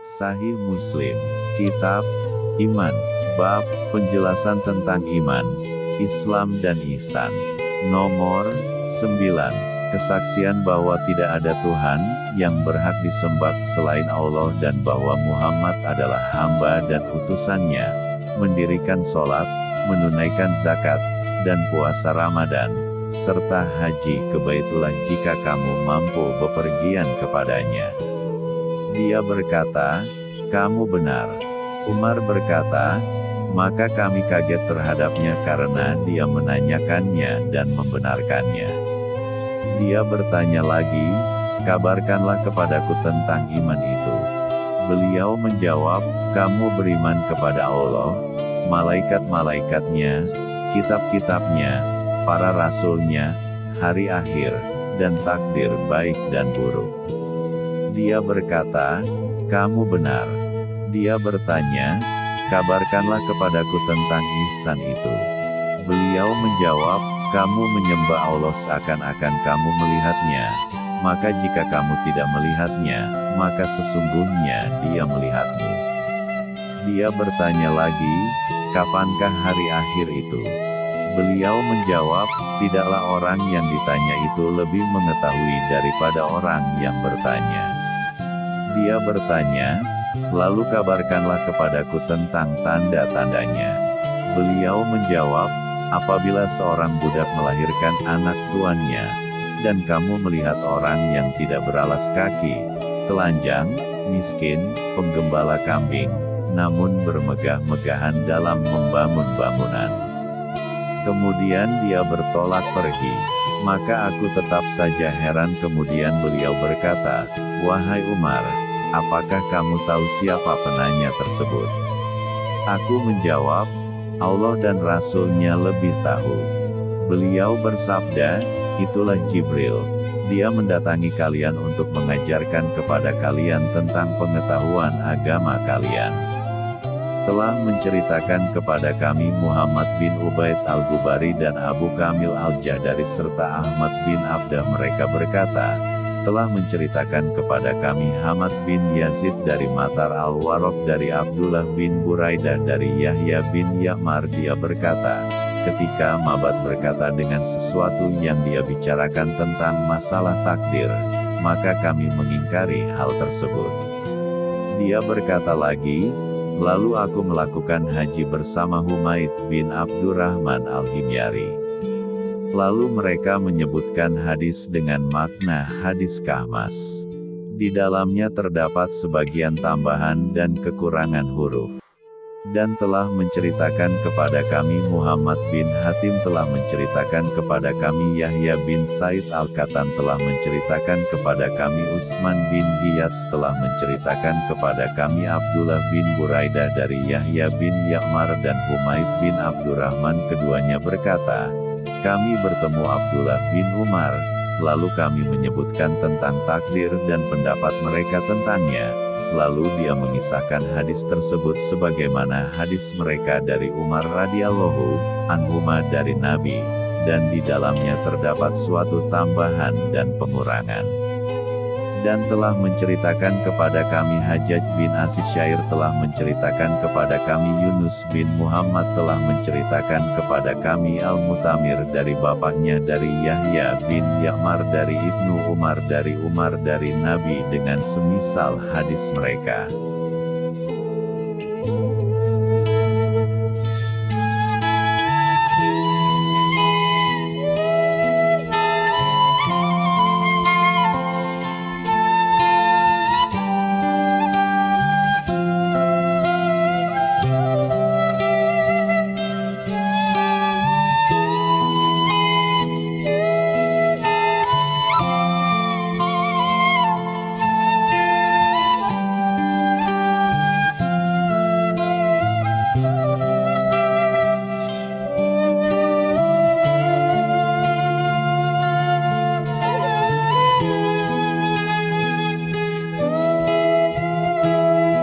Sahih Muslim, Kitab, Iman, Bab, Penjelasan tentang Iman, Islam dan Ihsan. Nomor 9. Kesaksian bahwa tidak ada Tuhan yang berhak disembah selain Allah dan bahwa Muhammad adalah hamba dan utusannya, mendirikan sholat, menunaikan zakat, dan puasa Ramadan, serta haji ke Baitullah jika kamu mampu bepergian kepadanya. Dia berkata, kamu benar. Umar berkata, maka kami kaget terhadapnya karena dia menanyakannya dan membenarkannya. Dia bertanya lagi, kabarkanlah kepadaku tentang iman itu. Beliau menjawab, kamu beriman kepada Allah, malaikat-malaikatnya, kitab-kitabnya, para rasulnya, hari akhir, dan takdir baik dan buruk. Dia berkata, kamu benar. Dia bertanya, kabarkanlah kepadaku tentang ihsan itu. Beliau menjawab, kamu menyembah Allah seakan-akan kamu melihatnya. Maka jika kamu tidak melihatnya, maka sesungguhnya dia melihatmu. Dia bertanya lagi, kapankah hari akhir itu? Beliau menjawab, tidaklah orang yang ditanya itu lebih mengetahui daripada orang yang bertanya. Dia bertanya, lalu kabarkanlah kepadaku tentang tanda-tandanya. Beliau menjawab, apabila seorang budak melahirkan anak tuannya, dan kamu melihat orang yang tidak beralas kaki, telanjang, miskin, penggembala kambing, namun bermegah-megahan dalam membangun bangunan. Kemudian dia bertolak pergi. Maka aku tetap saja heran kemudian beliau berkata, Wahai Umar, apakah kamu tahu siapa penanya tersebut? Aku menjawab, Allah dan Rasulnya lebih tahu. Beliau bersabda, itulah Jibril. Dia mendatangi kalian untuk mengajarkan kepada kalian tentang pengetahuan agama kalian telah menceritakan kepada kami Muhammad bin Ubaid al-Gubari dan Abu Kamil al-Jahdari serta Ahmad bin Abdah mereka berkata, telah menceritakan kepada kami Hamad bin Yazid dari Matar al-Warok dari Abdullah bin Buraidah dari Yahya bin Ya'mar dia berkata, ketika Mabat berkata dengan sesuatu yang dia bicarakan tentang masalah takdir, maka kami mengingkari hal tersebut. Dia berkata lagi, Lalu aku melakukan haji bersama Humaid bin Abdurrahman al-Himyari. Lalu mereka menyebutkan hadis dengan makna hadis kahmas. Di dalamnya terdapat sebagian tambahan dan kekurangan huruf dan telah menceritakan kepada kami Muhammad bin Hatim telah menceritakan kepada kami Yahya bin Said Al-Katan telah menceritakan kepada kami Utsman bin Giyas telah menceritakan kepada kami Abdullah bin Buraidah dari Yahya bin Ya'mar dan Humaid bin Abdurrahman keduanya berkata, kami bertemu Abdullah bin Umar, lalu kami menyebutkan tentang takdir dan pendapat mereka tentangnya, Lalu dia mengisahkan hadis tersebut sebagaimana hadis mereka dari Umar radhiyallahu anhuma dari Nabi, dan di dalamnya terdapat suatu tambahan dan pengurangan dan telah menceritakan kepada kami Hajjaj bin Asisyair telah menceritakan kepada kami Yunus bin Muhammad telah menceritakan kepada kami Al-Mutamir dari bapaknya dari Yahya bin Ya'mar dari Ibnu Umar dari Umar dari Nabi dengan semisal hadis mereka.